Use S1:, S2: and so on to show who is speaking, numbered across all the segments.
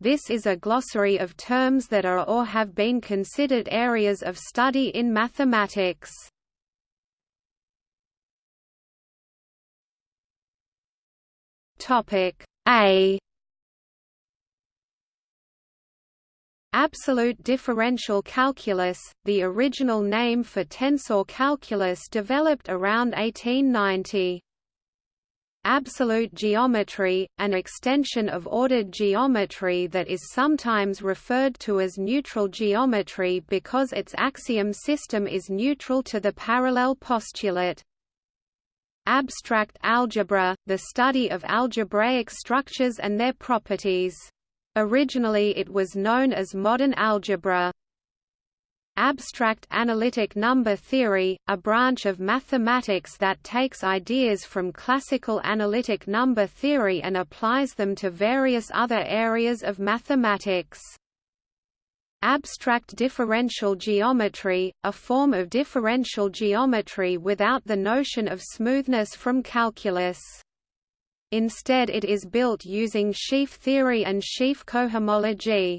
S1: This is a glossary of terms that are or have been considered areas of study in mathematics. Topic A Absolute differential calculus, the original name for tensor calculus developed around 1890. Absolute geometry, an extension of ordered geometry that is sometimes referred to as neutral geometry because its axiom system is neutral to the parallel postulate. Abstract algebra, the study of algebraic structures and their properties. Originally it was known as modern algebra. Abstract analytic number theory, a branch of mathematics that takes ideas from classical analytic number theory and applies them to various other areas of mathematics. Abstract differential geometry, a form of differential geometry without the notion of smoothness from calculus. Instead it is built using sheaf theory and sheaf cohomology.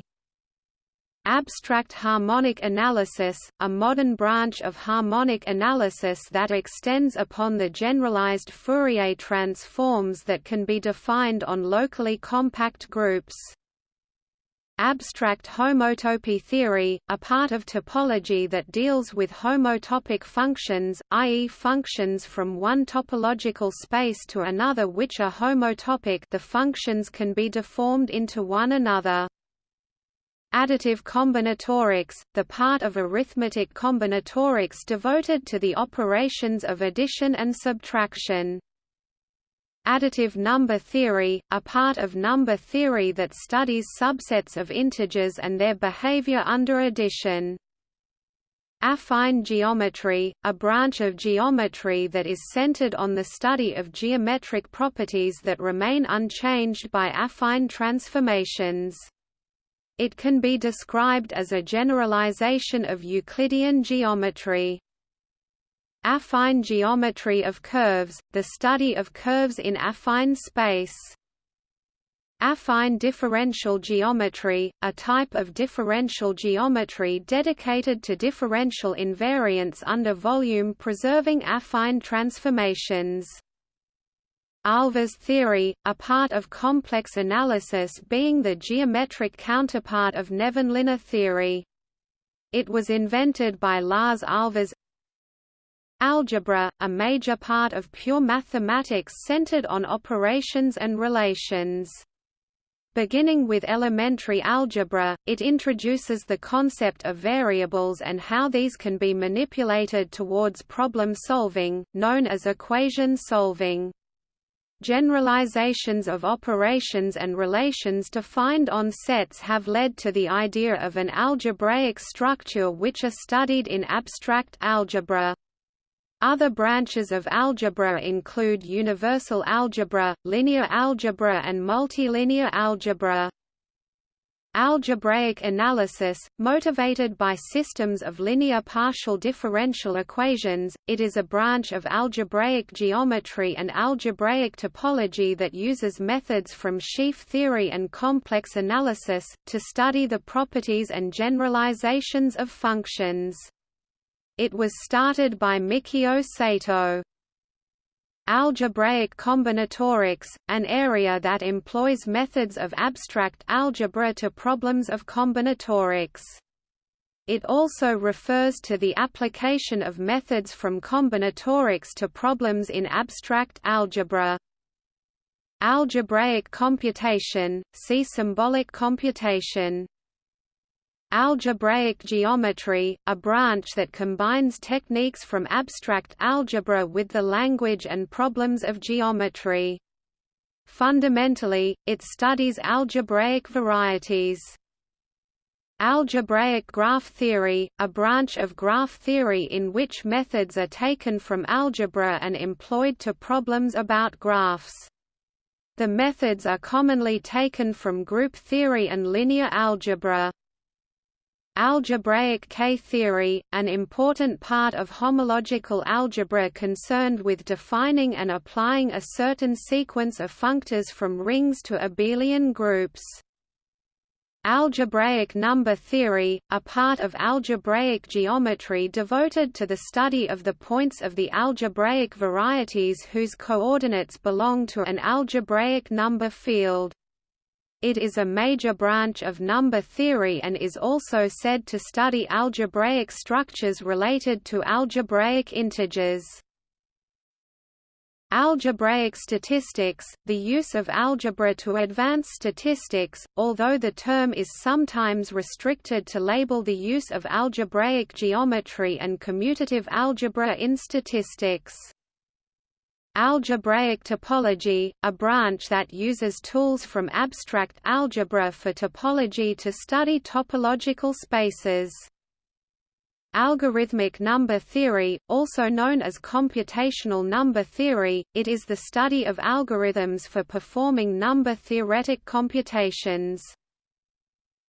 S1: Abstract harmonic analysis, a modern branch of harmonic analysis that extends upon the generalized Fourier transforms that can be defined on locally compact groups. Abstract homotopy theory, a part of topology that deals with homotopic functions, i.e. functions from one topological space to another which are homotopic the functions can be deformed into one another. Additive combinatorics, the part of arithmetic combinatorics devoted to the operations of addition and subtraction. Additive number theory, a part of number theory that studies subsets of integers and their behavior under addition. Affine geometry, a branch of geometry that is centered on the study of geometric properties that remain unchanged by affine transformations. It can be described as a generalization of Euclidean geometry. Affine geometry of curves, the study of curves in affine space. Affine differential geometry, a type of differential geometry dedicated to differential invariants under volume-preserving affine transformations. Ahlfors theory, a part of complex analysis being the geometric counterpart of Nevanlinna theory. It was invented by Lars Ahlfors. Algebra, a major part of pure mathematics centered on operations and relations. Beginning with elementary algebra, it introduces the concept of variables and how these can be manipulated towards problem solving, known as equation solving. Generalizations of operations and relations defined on sets have led to the idea of an algebraic structure which are studied in abstract algebra. Other branches of algebra include universal algebra, linear algebra and multilinear algebra. Algebraic analysis, motivated by systems of linear partial differential equations, it is a branch of algebraic geometry and algebraic topology that uses methods from sheaf theory and complex analysis, to study the properties and generalizations of functions. It was started by Mikio Sato. Algebraic combinatorics, an area that employs methods of abstract algebra to problems of combinatorics. It also refers to the application of methods from combinatorics to problems in abstract algebra. Algebraic computation, see symbolic computation. Algebraic geometry, a branch that combines techniques from abstract algebra with the language and problems of geometry. Fundamentally, it studies algebraic varieties. Algebraic graph theory, a branch of graph theory in which methods are taken from algebra and employed to problems about graphs. The methods are commonly taken from group theory and linear algebra. Algebraic K-theory, an important part of homological algebra concerned with defining and applying a certain sequence of functors from rings to abelian groups. Algebraic number theory, a part of algebraic geometry devoted to the study of the points of the algebraic varieties whose coordinates belong to an algebraic number field. It is a major branch of number theory and is also said to study algebraic structures related to algebraic integers. Algebraic statistics, the use of algebra to advance statistics, although the term is sometimes restricted to label the use of algebraic geometry and commutative algebra in statistics. Algebraic topology, a branch that uses tools from abstract algebra for topology to study topological spaces. Algorithmic number theory, also known as computational number theory, it is the study of algorithms for performing number-theoretic computations.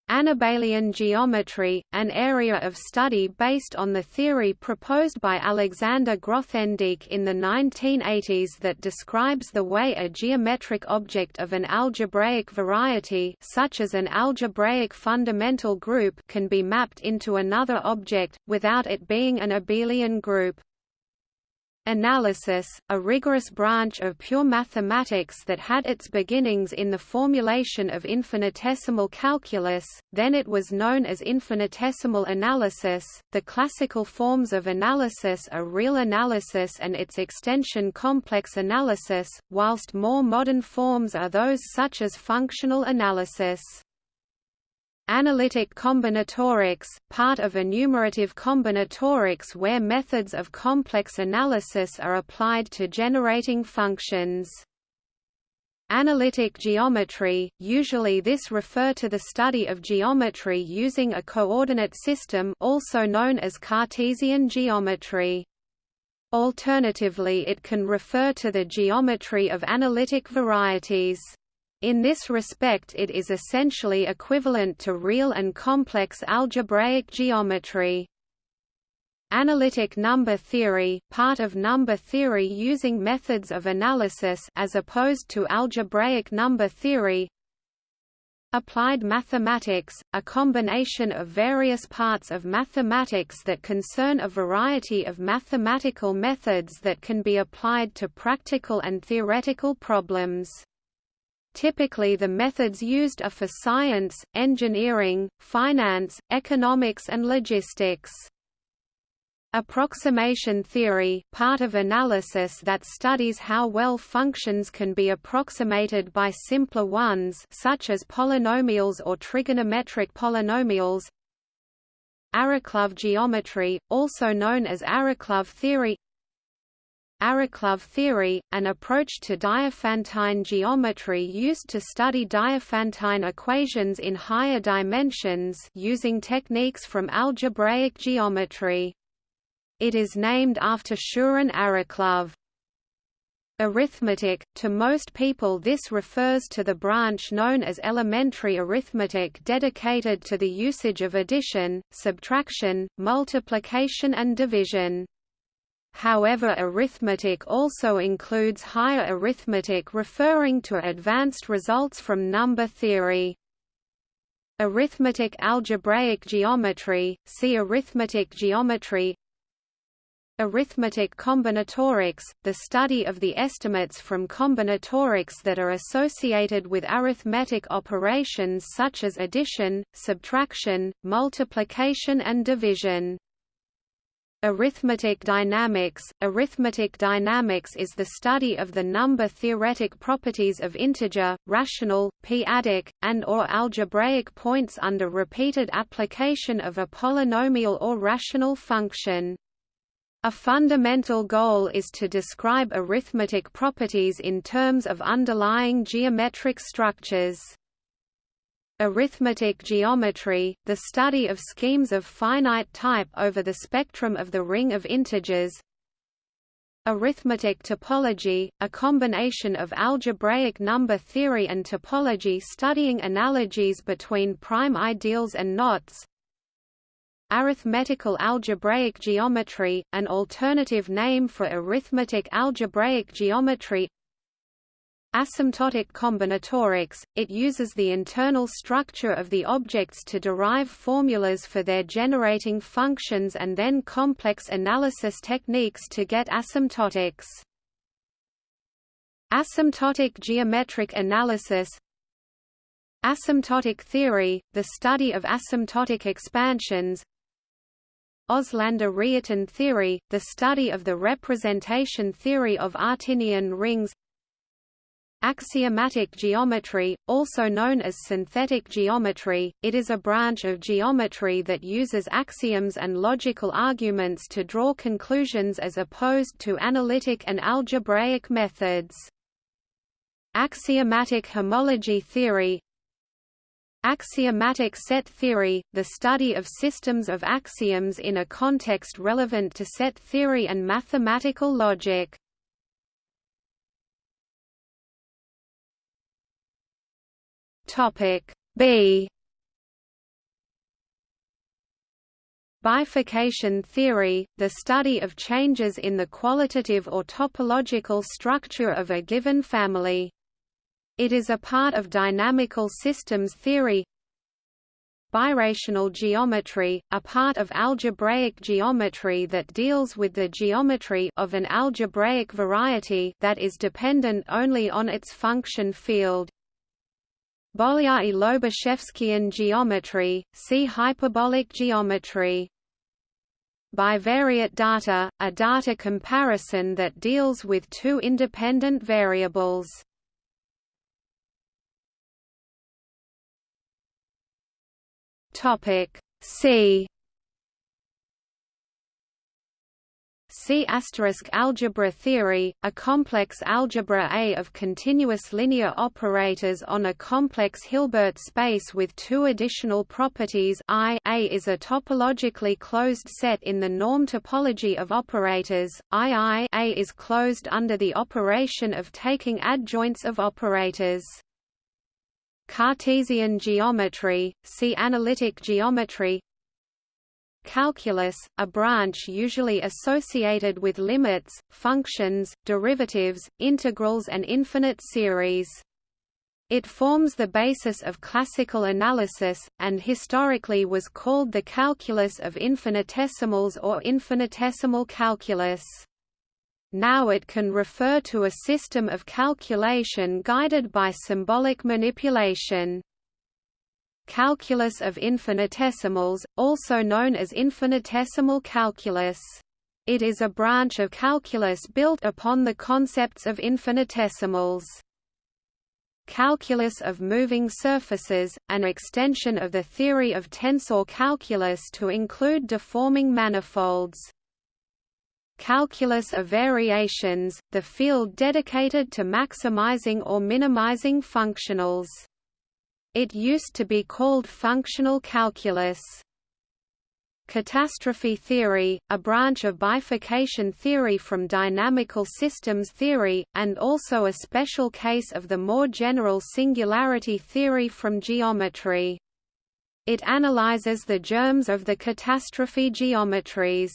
S1: Anabelian geometry, an area of study based on the theory proposed by Alexander Grothendieck in the 1980s that describes the way a geometric object of an algebraic variety such as an algebraic fundamental group can be mapped into another object, without it being an abelian group. Analysis, a rigorous branch of pure mathematics that had its beginnings in the formulation of infinitesimal calculus, then it was known as infinitesimal analysis. The classical forms of analysis are real analysis and its extension complex analysis, whilst more modern forms are those such as functional analysis. Analytic combinatorics, part of enumerative combinatorics where methods of complex analysis are applied to generating functions. Analytic geometry, usually this refer to the study of geometry using a coordinate system also known as Cartesian geometry. Alternatively it can refer to the geometry of analytic varieties. In this respect it is essentially equivalent to real and complex algebraic geometry. Analytic number theory, part of number theory using methods of analysis as opposed to algebraic number theory. Applied mathematics, a combination of various parts of mathematics that concern a variety of mathematical methods that can be applied to practical and theoretical problems. Typically the methods used are for science, engineering, finance, economics and logistics. Approximation theory, part of analysis that studies how well functions can be approximated by simpler ones such as polynomials or trigonometric polynomials. Arakelov geometry, also known as Arakelov theory Arakelov theory, an approach to Diophantine geometry used to study Diophantine equations in higher dimensions using techniques from algebraic geometry. It is named after Suren Arakelov. Arithmetic – To most people this refers to the branch known as elementary arithmetic dedicated to the usage of addition, subtraction, multiplication and division. However arithmetic also includes higher arithmetic referring to advanced results from number theory. Arithmetic algebraic geometry, see arithmetic geometry Arithmetic combinatorics, the study of the estimates from combinatorics that are associated with arithmetic operations such as addition, subtraction, multiplication and division. Arithmetic dynamics Arithmetic dynamics is the study of the number-theoretic properties of integer, rational, p-adic, and or algebraic points under repeated application of a polynomial or rational function. A fundamental goal is to describe arithmetic properties in terms of underlying geometric structures. Arithmetic geometry, the study of schemes of finite type over the spectrum of the ring of integers. Arithmetic topology, a combination of algebraic number theory and topology studying analogies between prime ideals and knots. Arithmetical algebraic geometry, an alternative name for arithmetic algebraic geometry Asymptotic combinatorics, it uses the internal structure of the objects to derive formulas for their generating functions and then complex analysis techniques to get asymptotics. Asymptotic geometric analysis Asymptotic theory, the study of asymptotic expansions Auslander-Reiten theory, the study of the representation theory of Artinian rings Axiomatic geometry, also known as synthetic geometry, it is a branch of geometry that uses axioms and logical arguments to draw conclusions as opposed to analytic and algebraic methods. Axiomatic homology theory Axiomatic set theory, the study of systems of axioms in a context relevant to set theory and mathematical logic. Topic B Bifurcation theory, the study of changes in the qualitative or topological structure of a given family. It is a part of dynamical systems theory. Birational geometry, a part of algebraic geometry that deals with the geometry of an algebraic variety that is dependent only on its function field. Bolyai-Lobachevskian geometry, see hyperbolic geometry. Bivariate data, a data comparison that deals with two independent variables. Topic C C asterisk algebra theory, a complex algebra A of continuous linear operators on a complex Hilbert space with two additional properties I A is a topologically closed set in the norm topology of operators, II A is closed under the operation of taking adjoints of operators. Cartesian geometry, see analytic geometry Calculus, a branch usually associated with limits, functions, derivatives, integrals and infinite series. It forms the basis of classical analysis, and historically was called the calculus of infinitesimals or infinitesimal calculus. Now it can refer to a system of calculation guided by symbolic manipulation. Calculus of infinitesimals, also known as infinitesimal calculus. It is a branch of calculus built upon the concepts of infinitesimals. Calculus of moving surfaces, an extension of the theory of tensor calculus to include deforming manifolds. Calculus of variations, the field dedicated to maximizing or minimizing functionals. It used to be called functional calculus. Catastrophe theory, a branch of bifurcation theory from dynamical systems theory, and also a special case of the more general singularity theory from geometry. It analyzes the germs of the catastrophe geometries.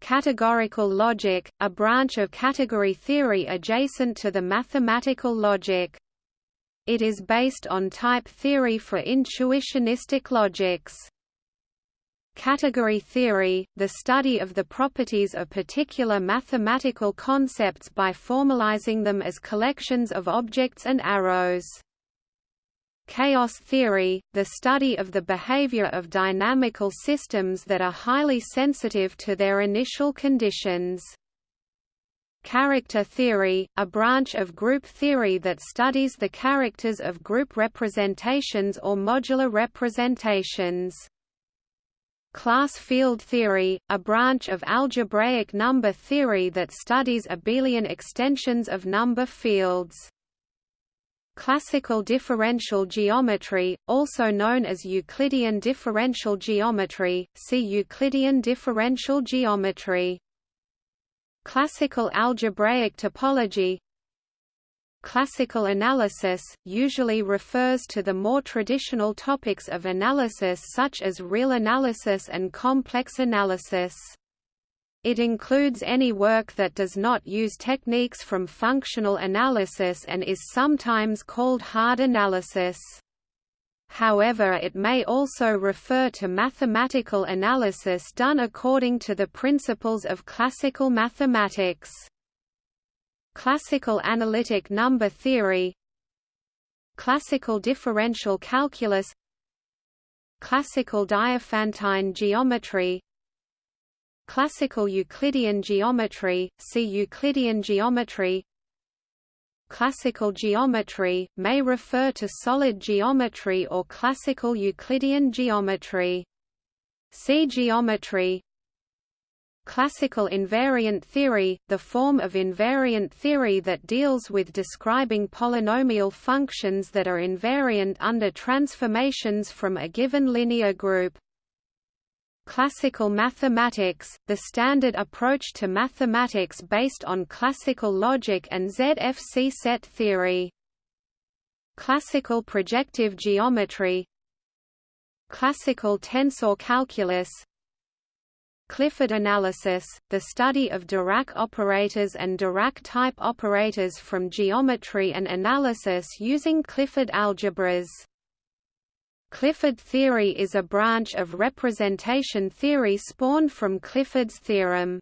S1: Categorical logic, a branch of category theory adjacent to the mathematical logic. It is based on type theory for intuitionistic logics. Category theory, the study of the properties of particular mathematical concepts by formalizing them as collections of objects and arrows. Chaos theory, the study of the behavior of dynamical systems that are highly sensitive to their initial conditions. Character theory, a branch of group theory that studies the characters of group representations or modular representations. Class field theory, a branch of algebraic number theory that studies abelian extensions of number fields. Classical differential geometry, also known as Euclidean differential geometry, see Euclidean differential geometry. Classical algebraic topology Classical analysis, usually refers to the more traditional topics of analysis such as real analysis and complex analysis. It includes any work that does not use techniques from functional analysis and is sometimes called hard analysis. However it may also refer to mathematical analysis done according to the principles of classical mathematics. Classical analytic number theory. Classical differential calculus. Classical Diophantine geometry. Classical Euclidean geometry, see Euclidean geometry Classical geometry, may refer to solid geometry or classical Euclidean geometry. See geometry Classical invariant theory, the form of invariant theory that deals with describing polynomial functions that are invariant under transformations from a given linear group. Classical mathematics, the standard approach to mathematics based on classical logic and ZFC set theory. Classical projective geometry Classical tensor calculus Clifford analysis, the study of Dirac operators and Dirac-type operators from geometry and analysis using Clifford algebras. Clifford theory is a branch of representation theory spawned from Clifford's theorem.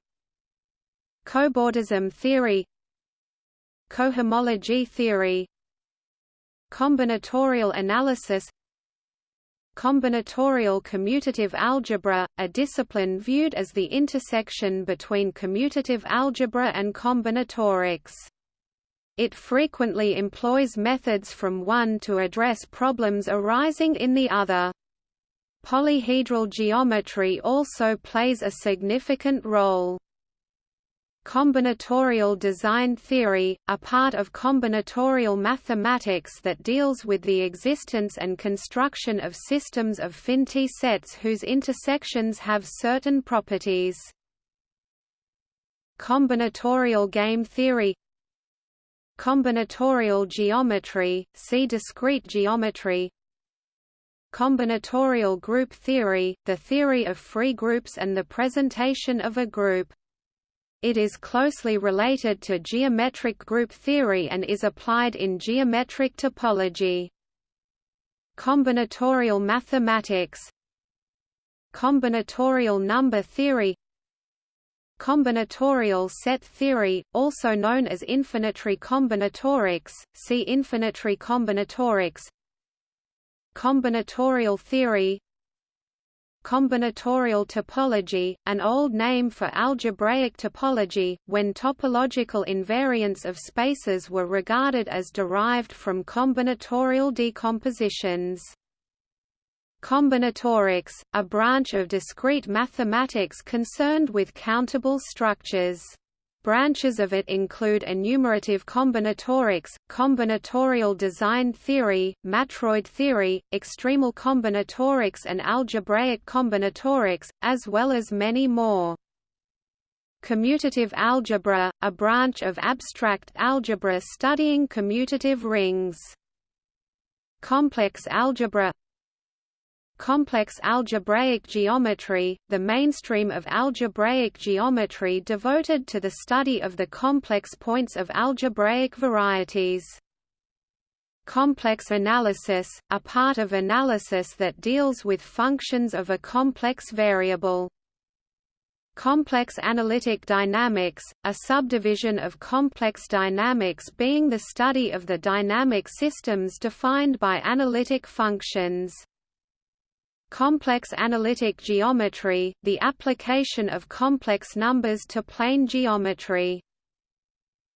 S1: Cobordism theory Cohomology theory Combinatorial analysis Combinatorial commutative algebra, a discipline viewed as the intersection between commutative algebra and combinatorics. It frequently employs methods from one to address problems arising in the other. Polyhedral geometry also plays a significant role. Combinatorial design theory, a part of combinatorial mathematics that deals with the existence and construction of systems of finite sets whose intersections have certain properties. Combinatorial game theory Combinatorial geometry, see discrete geometry Combinatorial group theory, the theory of free groups and the presentation of a group. It is closely related to geometric group theory and is applied in geometric topology. Combinatorial mathematics Combinatorial number theory Combinatorial set theory, also known as infinitary combinatorics, see infinitary combinatorics Combinatorial theory Combinatorial topology, an old name for algebraic topology, when topological invariants of spaces were regarded as derived from combinatorial decompositions. Combinatorics, a branch of discrete mathematics concerned with countable structures. Branches of it include enumerative combinatorics, combinatorial design theory, matroid theory, extremal combinatorics and algebraic combinatorics, as well as many more. Commutative algebra, a branch of abstract algebra studying commutative rings. Complex algebra complex algebraic geometry, the mainstream of algebraic geometry devoted to the study of the complex points of algebraic varieties. Complex analysis, a part of analysis that deals with functions of a complex variable. Complex analytic dynamics, a subdivision of complex dynamics being the study of the dynamic systems defined by analytic functions. Complex analytic geometry, the application of complex numbers to plane geometry.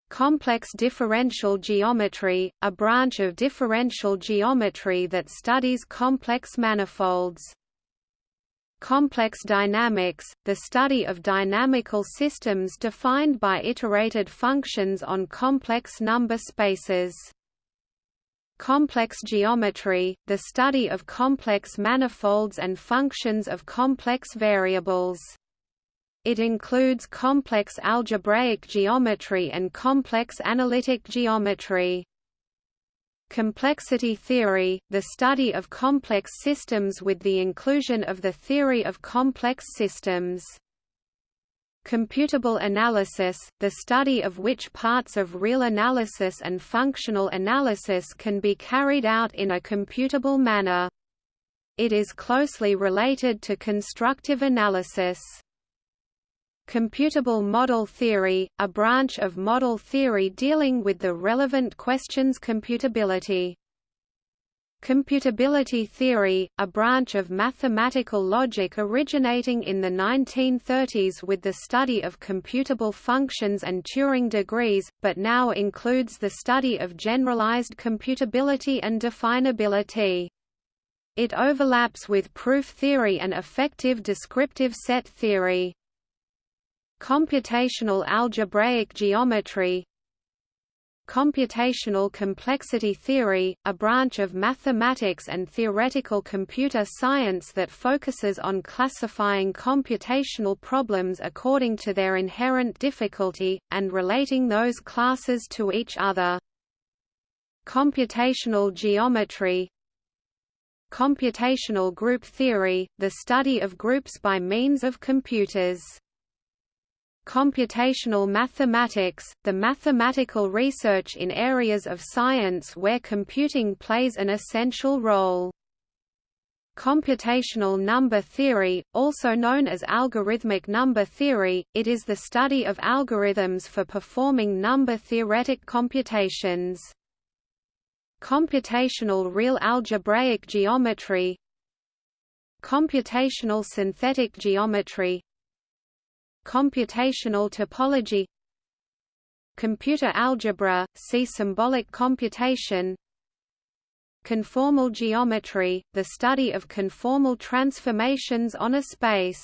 S1: Complex differential geometry, a branch of differential geometry that studies complex manifolds. Complex dynamics, the study of dynamical systems defined by iterated functions on complex number spaces. Complex geometry, the study of complex manifolds and functions of complex variables. It includes complex algebraic geometry and complex analytic geometry. Complexity theory, the study of complex systems with the inclusion of the theory of complex systems. Computable analysis, the study of which parts of real analysis and functional analysis can be carried out in a computable manner. It is closely related to constructive analysis. Computable model theory, a branch of model theory dealing with the relevant questions computability. Computability theory, a branch of mathematical logic originating in the 1930s with the study of computable functions and Turing degrees, but now includes the study of generalized computability and definability. It overlaps with proof theory and effective descriptive set theory. Computational algebraic geometry, Computational complexity theory, a branch of mathematics and theoretical computer science that focuses on classifying computational problems according to their inherent difficulty, and relating those classes to each other. Computational geometry Computational group theory, the study of groups by means of computers Computational mathematics, the mathematical research in areas of science where computing plays an essential role. Computational number theory, also known as algorithmic number theory, it is the study of algorithms for performing number-theoretic computations. Computational real algebraic geometry Computational synthetic geometry Computational topology Computer algebra, see symbolic computation Conformal geometry, the study of conformal transformations on a space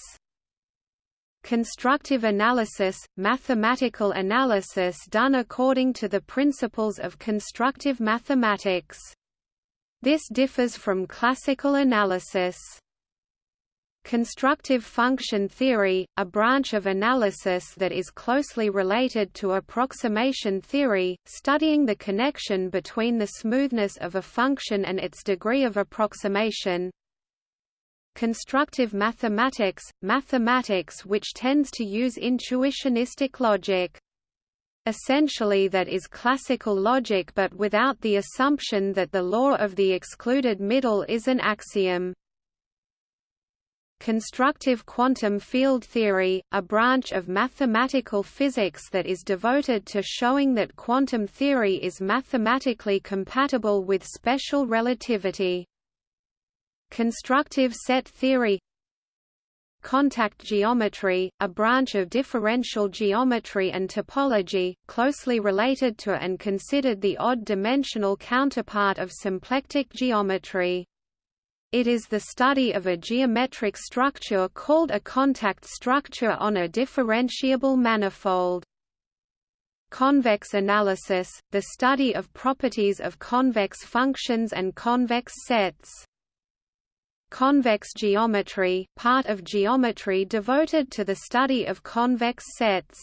S1: Constructive analysis, mathematical analysis done according to the principles of constructive mathematics. This differs from classical analysis. Constructive function theory, a branch of analysis that is closely related to approximation theory, studying the connection between the smoothness of a function and its degree of approximation. Constructive mathematics, mathematics which tends to use intuitionistic logic. Essentially that is classical logic but without the assumption that the law of the excluded middle is an axiom. Constructive quantum field theory, a branch of mathematical physics that is devoted to showing that quantum theory is mathematically compatible with special relativity. Constructive set theory Contact geometry, a branch of differential geometry and topology, closely related to and considered the odd-dimensional counterpart of symplectic geometry. It is the study of a geometric structure called a contact structure on a differentiable manifold. Convex analysis, the study of properties of convex functions and convex sets. Convex geometry, part of geometry devoted to the study of convex sets.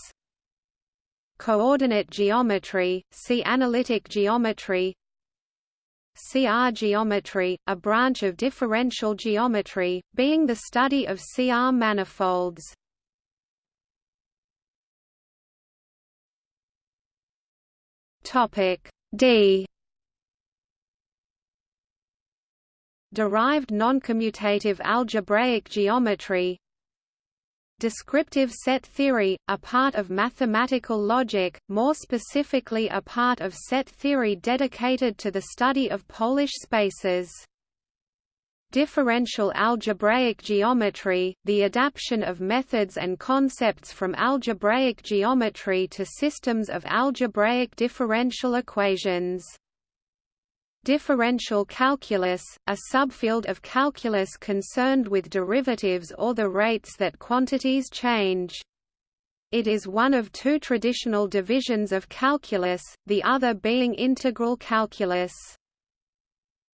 S1: Coordinate geometry, see analytic geometry, CR geometry, a branch of differential geometry, being the study of CR manifolds. Topic D Derived noncommutative algebraic geometry Descriptive set theory, a part of mathematical logic, more specifically a part of set theory dedicated to the study of Polish spaces. Differential algebraic geometry, the adaptation of methods and concepts from algebraic geometry to systems of algebraic differential equations. Differential calculus, a subfield of calculus concerned with derivatives or the rates that quantities change. It is one of two traditional divisions of calculus, the other being integral calculus.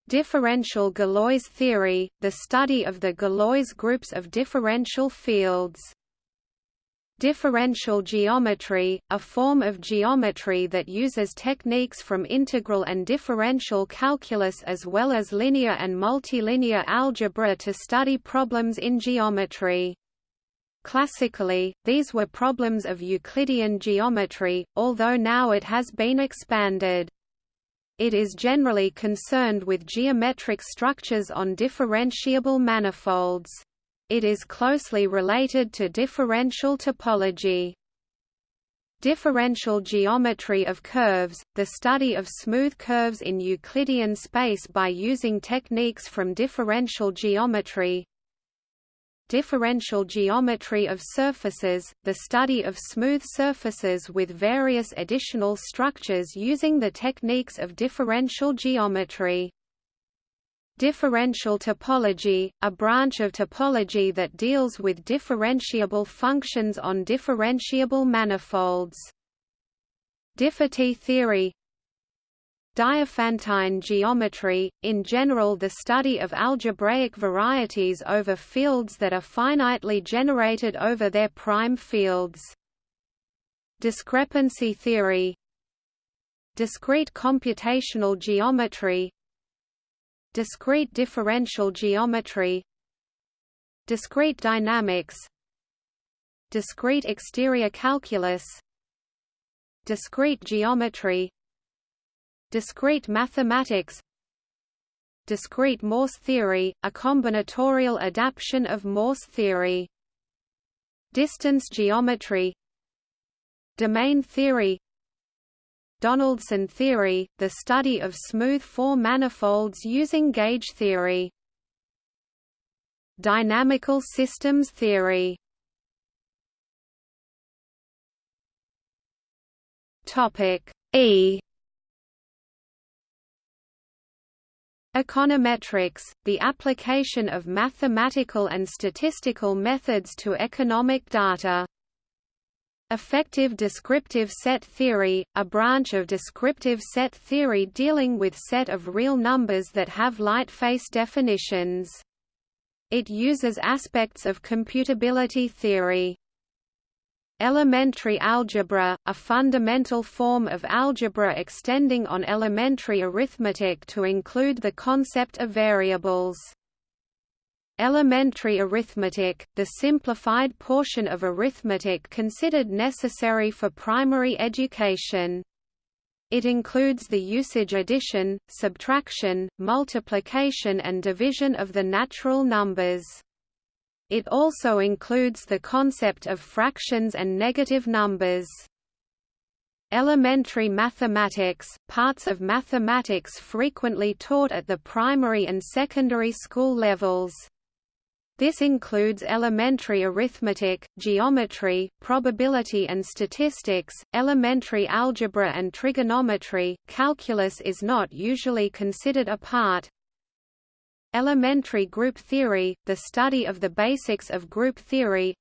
S1: Differential Galois theory, the study of the Galois groups of differential fields. Differential geometry, a form of geometry that uses techniques from integral and differential calculus as well as linear and multilinear algebra to study problems in geometry. Classically, these were problems of Euclidean geometry, although now it has been expanded. It is generally concerned with geometric structures on differentiable manifolds. It is closely related to differential topology. Differential geometry of curves, the study of smooth curves in Euclidean space by using techniques from differential geometry, differential geometry of surfaces, the study of smooth surfaces with various additional structures using the techniques of differential geometry. Differential topology, a branch of topology that deals with differentiable functions on differentiable manifolds. Diffiety theory Diophantine geometry, in general the study of algebraic varieties over fields that are finitely generated over their prime fields. Discrepancy theory Discrete computational geometry Discrete differential geometry Discrete dynamics Discrete exterior calculus Discrete geometry Discrete mathematics Discrete Morse theory, a combinatorial adaptation of Morse theory. Distance geometry Domain theory Donaldson theory, the study of smooth four manifolds using gauge theory. Dynamical systems theory E Econometrics, the application of mathematical and statistical methods to economic data. Effective descriptive set theory, a branch of descriptive set theory dealing with set of real numbers that have lightface definitions. It uses aspects of computability theory. Elementary algebra, a fundamental form of algebra extending on elementary arithmetic to include the concept of variables. Elementary arithmetic, the simplified portion of arithmetic considered necessary for primary education. It includes the usage addition, subtraction, multiplication and division of the natural numbers. It also includes the concept of fractions and negative numbers. Elementary mathematics, parts of mathematics frequently taught at the primary and secondary school levels. This includes elementary arithmetic, geometry, probability and statistics, elementary algebra and trigonometry. Calculus is not usually considered a part, Elementary group theory, the study of the basics of group theory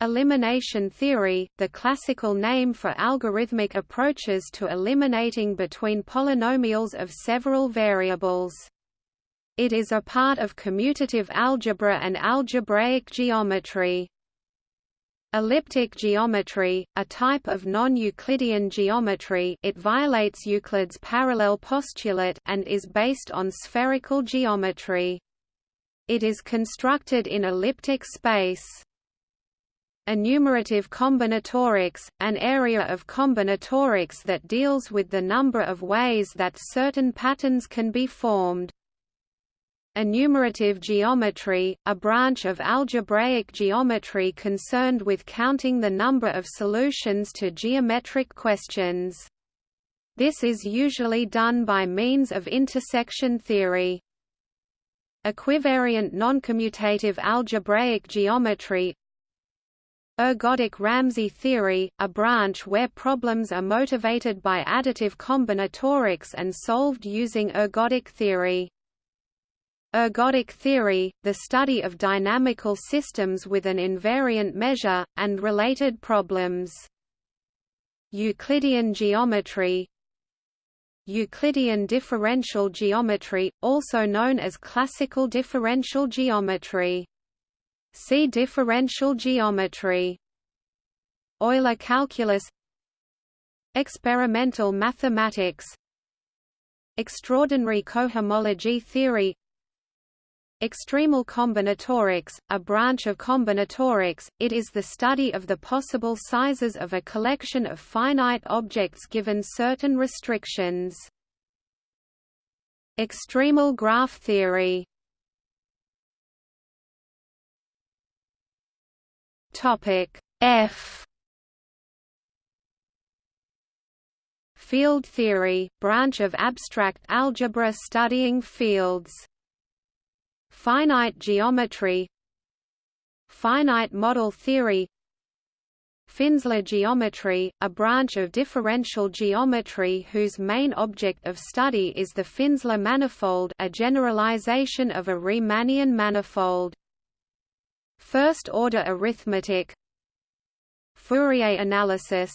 S1: Elimination theory, the classical name for algorithmic approaches to eliminating between polynomials of several variables. It is a part of commutative algebra and algebraic geometry. Elliptic geometry, a type of non-Euclidean geometry it violates Euclid's parallel postulate and is based on spherical geometry. It is constructed in elliptic space. Enumerative combinatorics, an area of combinatorics that deals with the number of ways that certain patterns can be formed. Enumerative geometry, a branch of algebraic geometry concerned with counting the number of solutions to geometric questions. This is usually done by means of intersection theory. Equivariant noncommutative algebraic geometry Ergodic Ramsey theory, a branch where problems are motivated by additive combinatorics and solved using ergodic theory. Ergodic theory, the study of dynamical systems with an invariant measure, and related problems. Euclidean geometry Euclidean differential geometry, also known as classical differential geometry. See differential geometry. Euler calculus Experimental mathematics Extraordinary cohomology theory Extremal combinatorics, a branch of combinatorics, it is the study of the possible sizes of a collection of finite objects given certain restrictions. Extremal graph theory Topic F Field theory, branch of abstract algebra studying fields. Finite geometry Finite model theory Finsler geometry, a branch of differential geometry whose main object of study is the Finsler manifold a generalization of a Riemannian manifold. First-order arithmetic Fourier analysis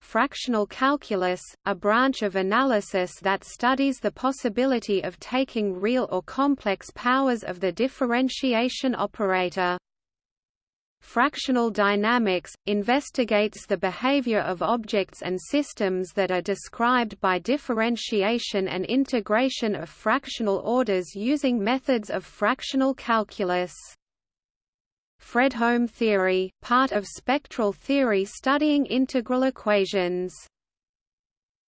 S1: Fractional calculus, a branch of analysis that studies the possibility of taking real or complex powers of the differentiation operator. Fractional dynamics, investigates the behavior of objects and systems that are described by differentiation and integration of fractional orders using methods of fractional calculus. Fredholm theory, part of spectral theory studying integral equations.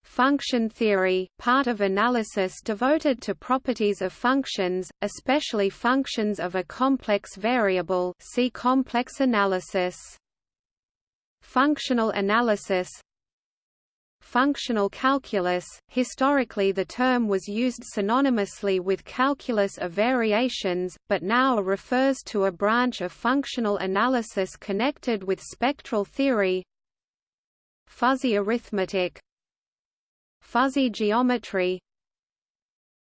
S1: Function theory, part of analysis devoted to properties of functions, especially functions of a complex variable see complex analysis. Functional analysis Functional calculus, historically the term was used synonymously with calculus of variations, but now refers to a branch of functional analysis connected with spectral theory. Fuzzy arithmetic. Fuzzy geometry.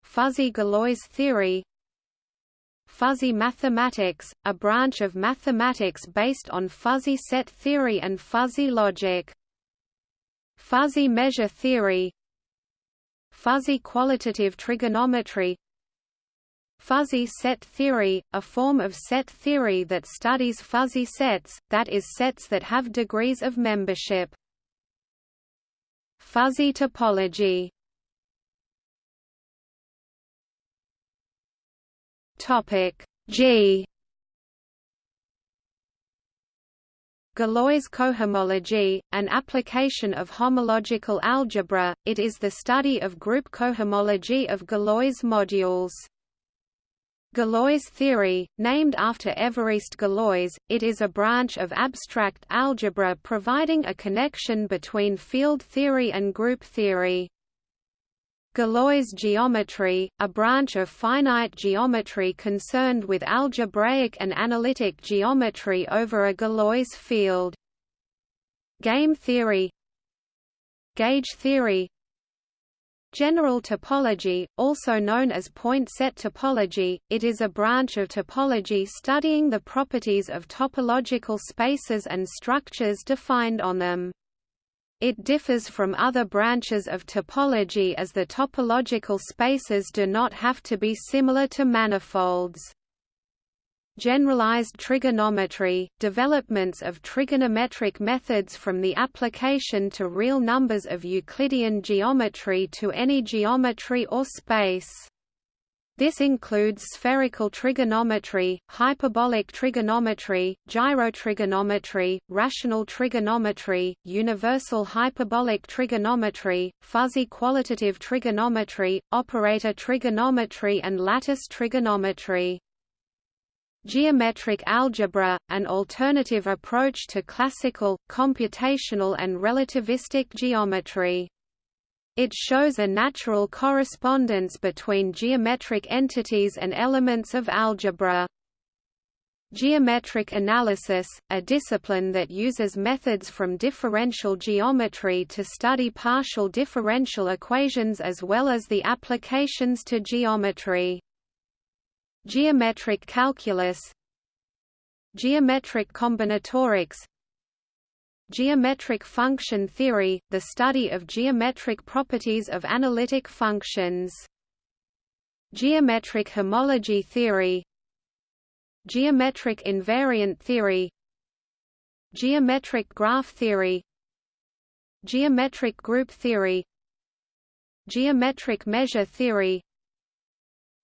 S1: Fuzzy Galois theory. Fuzzy mathematics, a branch of mathematics based on fuzzy set theory and fuzzy logic Fuzzy measure theory. Fuzzy qualitative trigonometry. Fuzzy set theory, a form of set theory that studies fuzzy sets, that is sets that have degrees of membership. Fuzzy topology. Topic G Galois cohomology, an application of homological algebra, it is the study of group cohomology of Galois modules. Galois theory, named after Évariste Galois, it is a branch of abstract algebra providing a connection between field theory and group theory. Galois geometry, a branch of finite geometry concerned with algebraic and analytic geometry over a Galois field. Game theory Gauge theory General topology, also known as point set topology, it is a branch of topology studying the properties of topological spaces and structures defined on them. It differs from other branches of topology as the topological spaces do not have to be similar to manifolds. Generalized trigonometry, developments of trigonometric methods from the application to real numbers of Euclidean geometry to any geometry or space. This includes spherical trigonometry, hyperbolic trigonometry, gyrotrigonometry, rational trigonometry, universal hyperbolic trigonometry, fuzzy qualitative trigonometry, operator trigonometry and lattice trigonometry. Geometric algebra, an alternative approach to classical, computational and relativistic geometry. It shows a natural correspondence between geometric entities and elements of algebra. Geometric analysis, a discipline that uses methods from differential geometry to study partial differential equations as well as the applications to geometry. Geometric calculus Geometric combinatorics Geometric function theory, the study of geometric properties of analytic functions. Geometric homology theory. Geometric invariant theory. Geometric graph theory. Geometric group theory. Geometric measure theory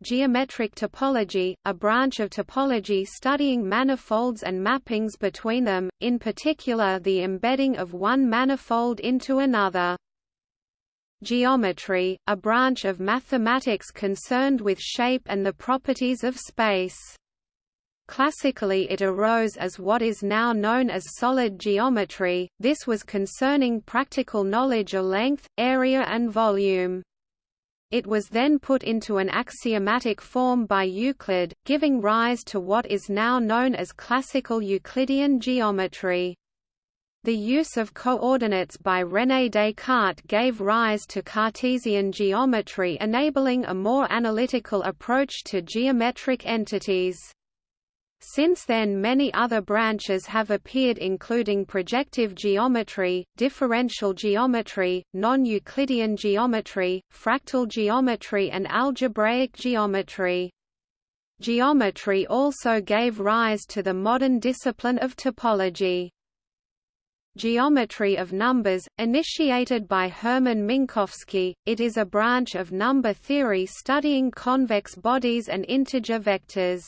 S1: geometric topology, a branch of topology studying manifolds and mappings between them, in particular the embedding of one manifold into another. Geometry, a branch of mathematics concerned with shape and the properties of space. Classically it arose as what is now known as solid geometry, this was concerning practical knowledge of length, area and volume. It was then put into an axiomatic form by Euclid, giving rise to what is now known as classical Euclidean geometry. The use of coordinates by René Descartes gave rise to Cartesian geometry enabling a more analytical approach to geometric entities. Since then many other branches have appeared including projective geometry, differential geometry, non-Euclidean geometry, fractal geometry and algebraic geometry. Geometry also gave rise to the modern discipline of topology. Geometry of numbers, initiated by Hermann Minkowski, it is a branch of number theory studying convex bodies and integer vectors.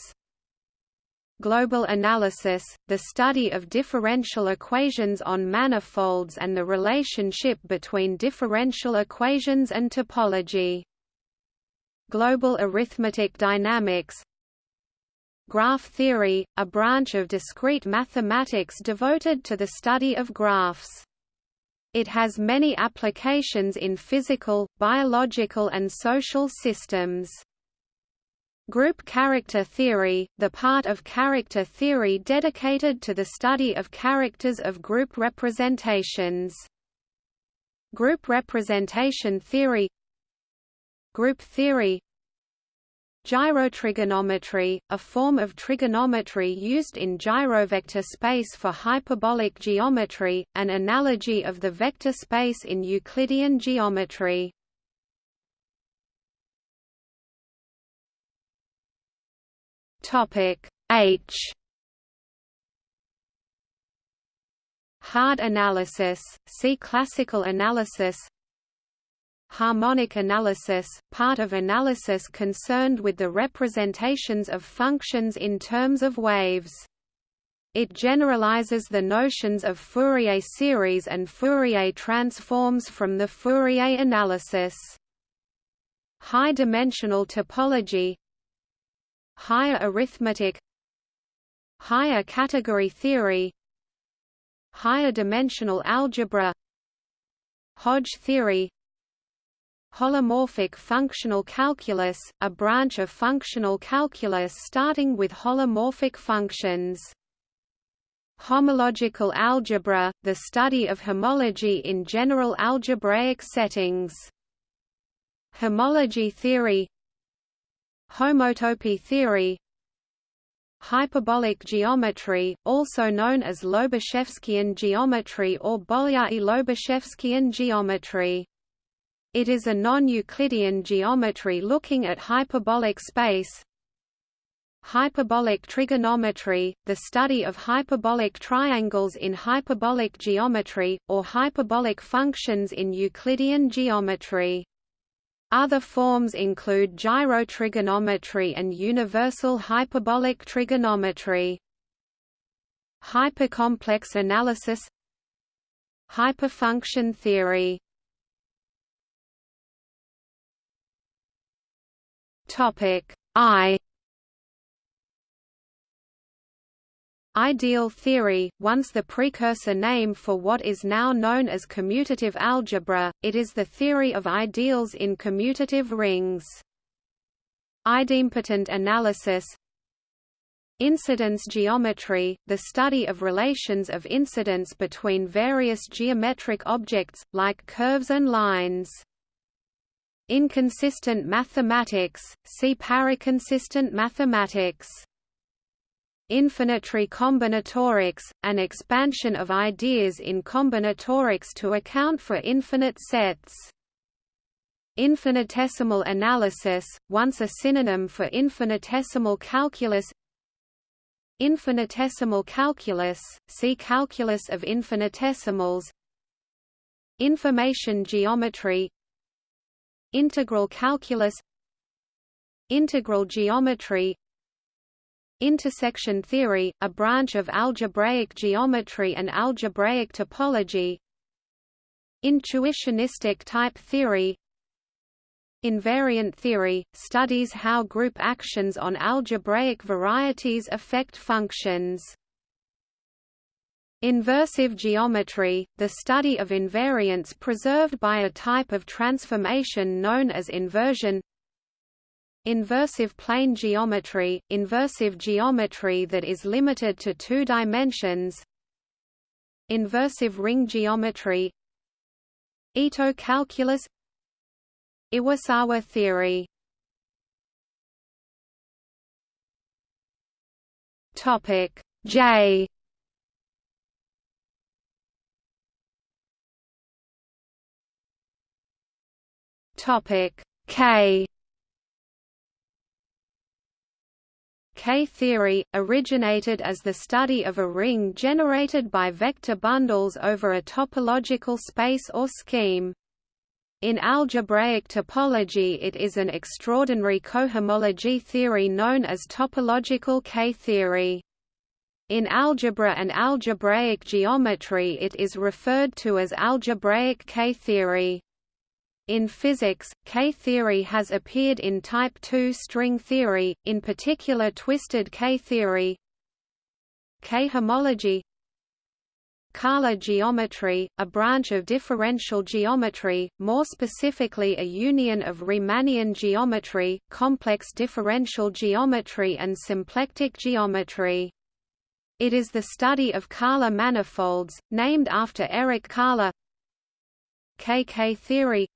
S1: Global analysis, the study of differential equations on manifolds and the relationship between differential equations and topology. Global arithmetic dynamics Graph theory, a branch of discrete mathematics devoted to the study of graphs. It has many applications in physical, biological and social systems. Group character theory, the part of character theory dedicated to the study of characters of group representations. Group representation theory Group theory Gyrotrigonometry, a form of trigonometry used in gyrovector space for hyperbolic geometry, an analogy of the vector space in Euclidean geometry. Topic H Hard analysis, see classical analysis Harmonic analysis, part of analysis concerned with the representations of functions in terms of waves. It generalizes the notions of Fourier series and Fourier transforms from the Fourier analysis. High-dimensional topology Higher arithmetic Higher category theory Higher dimensional algebra Hodge theory Holomorphic functional calculus, a branch of functional calculus starting with holomorphic functions. Homological algebra, the study of homology in general algebraic settings. Homology theory Homotopy theory Hyperbolic geometry, also known as Lobachevskian geometry or Bolyai-Lobachevskian geometry. It is a non-Euclidean geometry looking at hyperbolic space. Hyperbolic trigonometry, the study of hyperbolic triangles in hyperbolic geometry, or hyperbolic functions in Euclidean geometry. Other forms include gyrotrigonometry and universal hyperbolic trigonometry. Hypercomplex analysis. Hyperfunction theory. Topic I Ideal theory, once the precursor name for what is now known as commutative algebra, it is the theory of ideals in commutative rings. Idempotent analysis Incidence geometry, the study of relations of incidence between various geometric objects, like curves and lines. Inconsistent mathematics, see paraconsistent mathematics. Infinitary combinatorics, an expansion of ideas in combinatorics to account for infinite sets. Infinitesimal analysis, once a synonym for infinitesimal calculus. Infinitesimal calculus, see Calculus of infinitesimals. Information geometry. Integral calculus. Integral geometry Intersection theory, a branch of algebraic geometry and algebraic topology Intuitionistic type theory Invariant theory, studies how group actions on algebraic varieties affect functions. Inversive geometry, the study of invariants preserved by a type of transformation known as inversion Inversive plane geometry, inversive geometry that is limited to two dimensions Inversive ring geometry Ito calculus Iwasawa theory. Topic J. Topic K K-theory, originated as the study of a ring generated by vector bundles over a topological space or scheme. In algebraic topology it is an extraordinary cohomology theory known as topological K-theory. In algebra and algebraic geometry it is referred to as algebraic K-theory. In physics, K-theory has appeared in type II string theory, in particular twisted K-theory K-homology Kähler geometry, a branch of differential geometry, more specifically a union of Riemannian geometry, complex differential geometry and symplectic geometry. It is the study of Kähler manifolds, named after Erich Kähler KK theory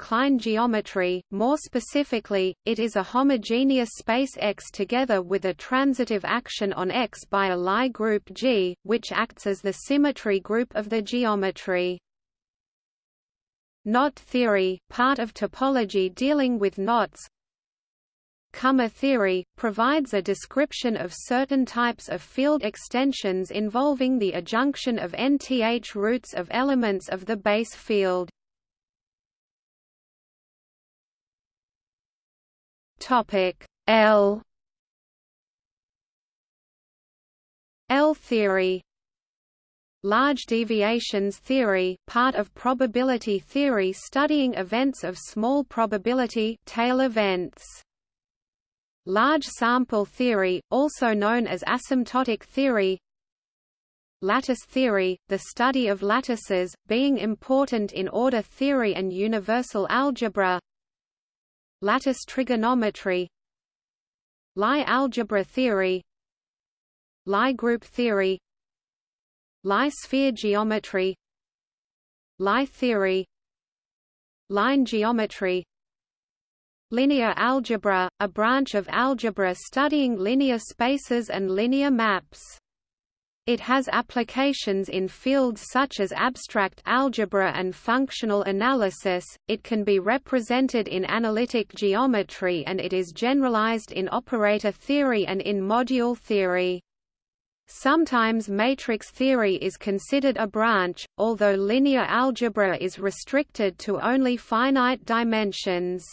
S1: Klein geometry, more specifically, it is a homogeneous space X together with a transitive action on X by a Lie group G, which acts as the symmetry group of the geometry. Knot theory, part of topology dealing with knots Kummer theory, provides a description of certain types of field extensions involving the adjunction of nth roots of elements of the base field.
S2: Topic L.
S1: L theory. Large deviations theory, part of probability theory studying events of small probability tail events. Large sample theory, also known as asymptotic theory. Lattice theory, the study of lattices, being important in order theory and universal algebra Lattice trigonometry Lie algebra theory Lie group theory Lie sphere geometry Lie theory Line geometry Linear algebra, a branch of algebra studying linear spaces and linear maps it has applications in fields such as abstract algebra and functional analysis, it can be represented in analytic geometry and it is generalized in operator theory and in module theory. Sometimes matrix theory is considered a branch, although linear algebra is restricted to only finite dimensions.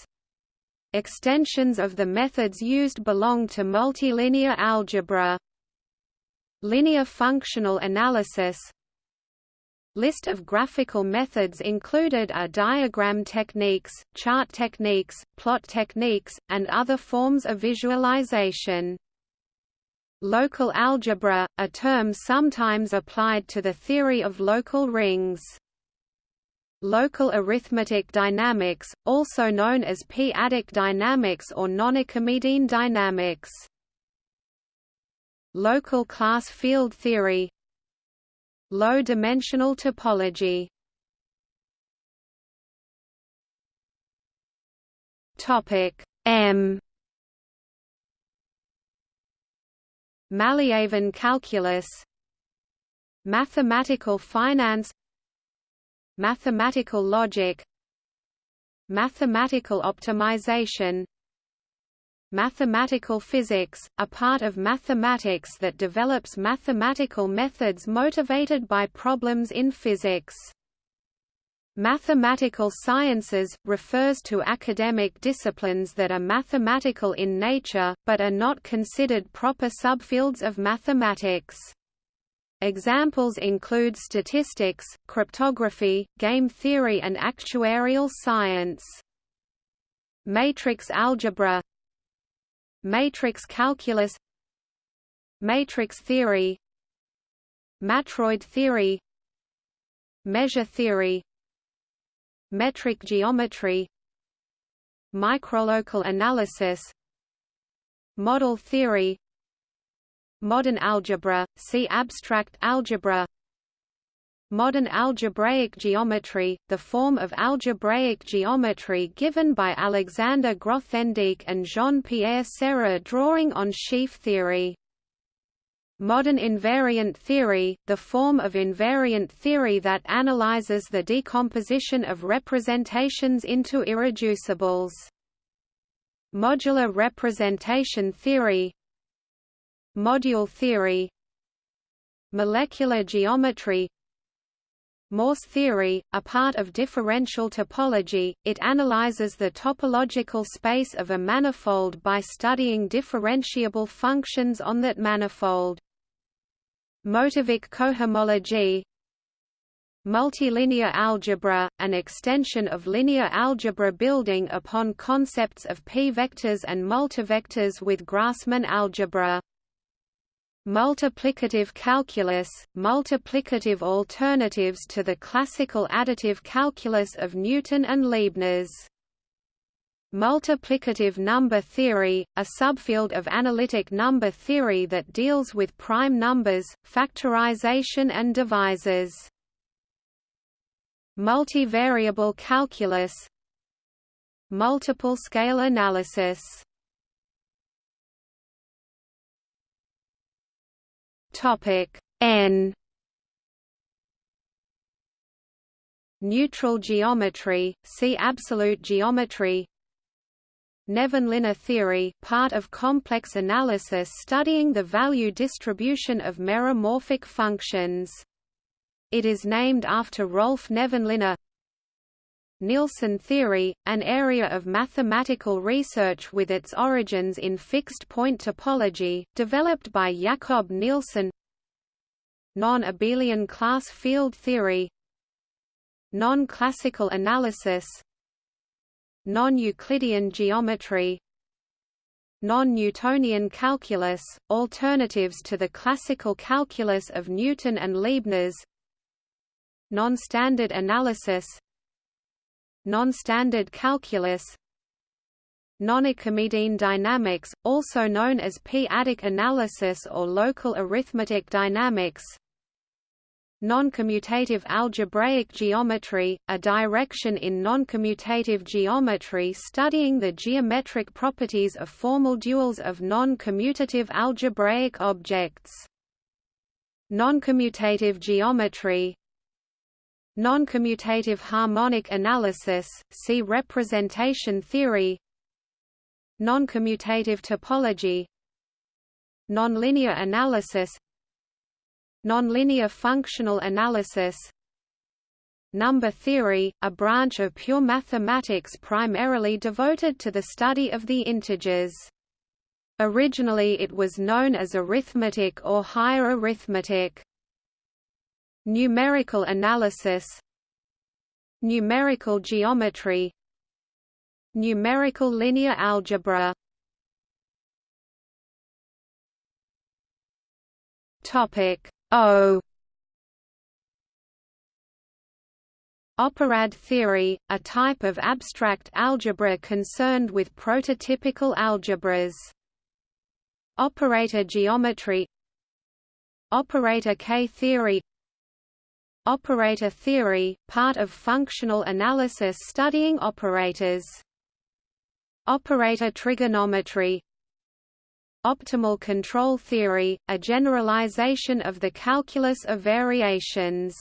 S1: Extensions of the methods used belong to multilinear algebra. Linear functional analysis List of graphical methods included are diagram techniques, chart techniques, plot techniques, and other forms of visualization. Local algebra, a term sometimes applied to the theory of local rings. Local arithmetic dynamics, also known as p-adic dynamics or non-Archimedean dynamics Local class field theory. Low-dimensional topology.
S2: Topic M.
S1: Malliavin calculus. Mathematical finance. Mathematical logic. Mathematical optimization Mathematical physics, a part of mathematics that develops mathematical methods motivated by problems in physics. Mathematical sciences, refers to academic disciplines that are mathematical in nature, but are not considered proper subfields of mathematics. Examples include statistics, cryptography, game theory and actuarial science. Matrix algebra Matrix calculus Matrix theory Matroid theory Measure theory Metric geometry Microlocal analysis Model theory Modern algebra, see abstract algebra Modern algebraic geometry, the form of algebraic geometry given by Alexander Grothendieck and Jean-Pierre Serre drawing on sheaf theory. Modern invariant theory, the form of invariant theory that analyzes the decomposition of representations into irreducibles. Modular representation theory. Module theory. Molecular geometry Morse theory, a part of differential topology, it analyzes the topological space of a manifold by studying differentiable functions on that manifold. Motivic cohomology Multilinear algebra, an extension of linear algebra building upon concepts of p-vectors and multivectors with Grassmann algebra. Multiplicative calculus, multiplicative alternatives to the classical additive calculus of Newton and Leibniz. Multiplicative number theory, a subfield of analytic number theory that deals with prime numbers, factorization and divisors. Multivariable calculus Multiple scale analysis Topic N Neutral geometry, see absolute geometry Nevanlinna theory, part of complex analysis studying the value distribution of meromorphic functions. It is named after Rolf Nevanlinna. Nielsen theory, an area of mathematical research with its origins in fixed-point topology, developed by Jakob Nielsen. Non-abelian class field theory. Non-classical analysis. non-Euclidean geometry. non-Newtonian calculus, alternatives to the classical calculus of Newton and Leibniz. Non-standard analysis non-standard calculus Non-Archimedean dynamics, also known as p-adic analysis or local arithmetic dynamics Noncommutative algebraic geometry, a direction in noncommutative geometry studying the geometric properties of formal duals of non-commutative algebraic objects. Noncommutative geometry Noncommutative harmonic analysis, see representation theory Noncommutative topology Nonlinear analysis Nonlinear functional analysis Number theory, a branch of pure mathematics primarily devoted to the study of the integers. Originally it was known as arithmetic or higher arithmetic. Numerical analysis Numerical geometry Numerical linear algebra. Topic O. Operad theory, a type of abstract algebra concerned with prototypical algebras. Operator geometry. Operator K theory Operator theory, part of functional analysis studying operators. Operator trigonometry Optimal control theory, a generalization of the calculus of variations.